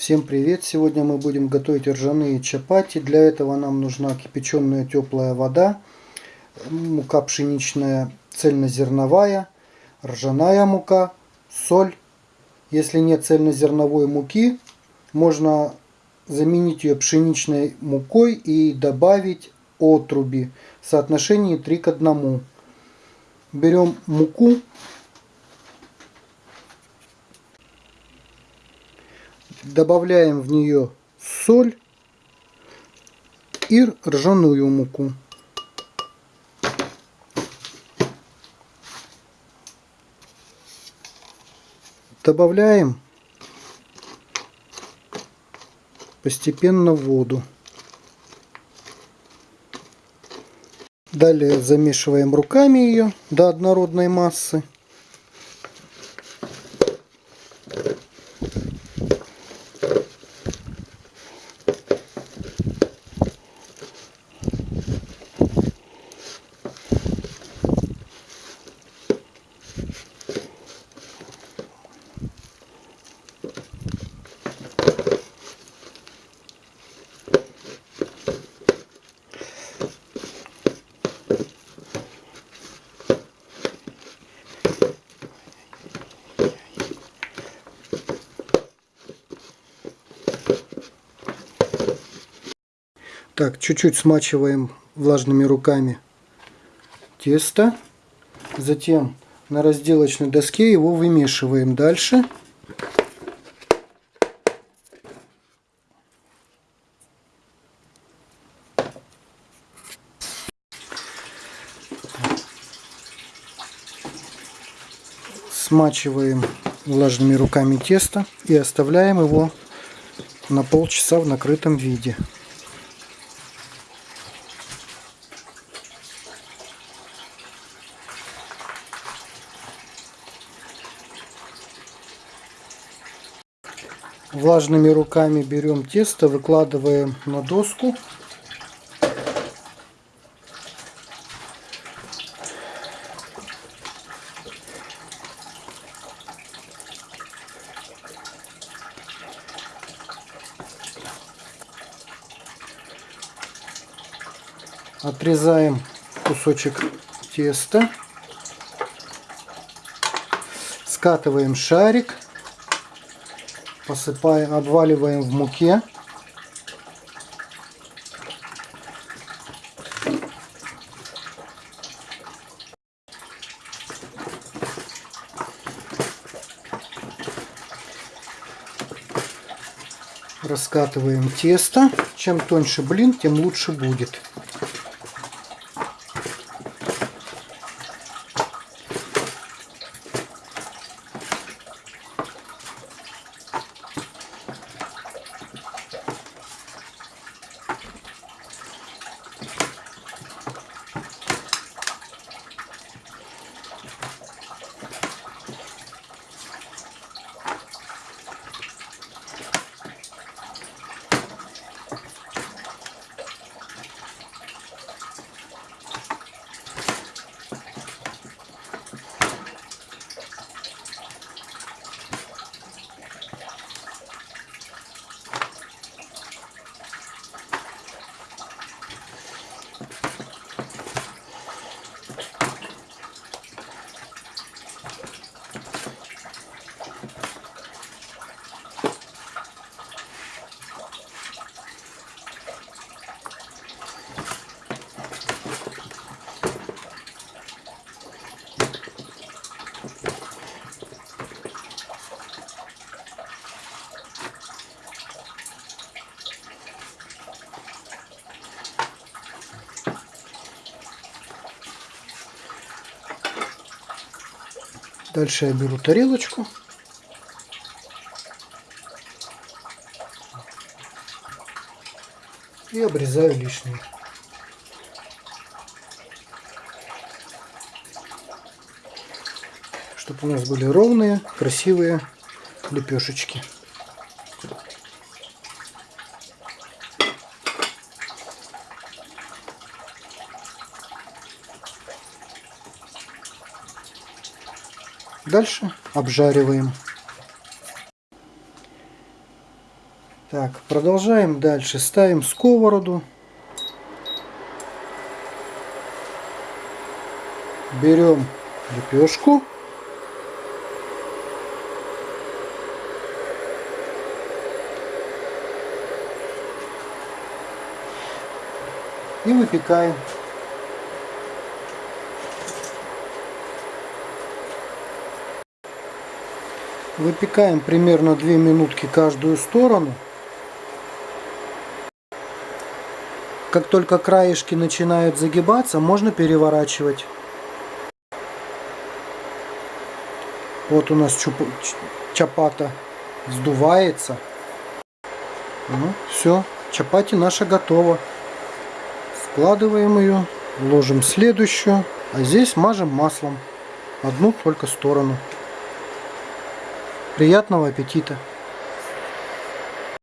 Всем привет! Сегодня мы будем готовить ржаные чапати. Для этого нам нужна кипяченая теплая вода, мука пшеничная цельнозерновая, ржаная мука, соль. Если нет цельнозерновой муки, можно заменить ее пшеничной мукой и добавить отруби в соотношении 3 к 1. Берем муку добавляем в нее соль и ржаную муку. Добавляем постепенно воду. Далее замешиваем руками ее до однородной массы. Так, чуть-чуть смачиваем влажными руками тесто. Затем на разделочной доске его вымешиваем дальше. Смачиваем влажными руками тесто и оставляем его на полчаса в накрытом виде. Влажными руками берем тесто, выкладываем на доску. Отрезаем кусочек теста. Скатываем шарик посыпаем, обваливаем в муке. Раскатываем тесто. Чем тоньше блин, тем лучше будет. Дальше я беру тарелочку. И обрезаю лишнее. Чтобы у нас были ровные, красивые лепешечки. Дальше обжариваем. Так, продолжаем дальше. Ставим сковороду. Берем лепешку. И выпекаем. Выпекаем примерно 2 минутки каждую сторону. Как только краешки начинают загибаться, можно переворачивать. Вот у нас чуп... чапата сдувается. Ну, все, чапати наша готова. Складываем ее, ложим следующую, а здесь мажем маслом. Одну только сторону. Приятного аппетита!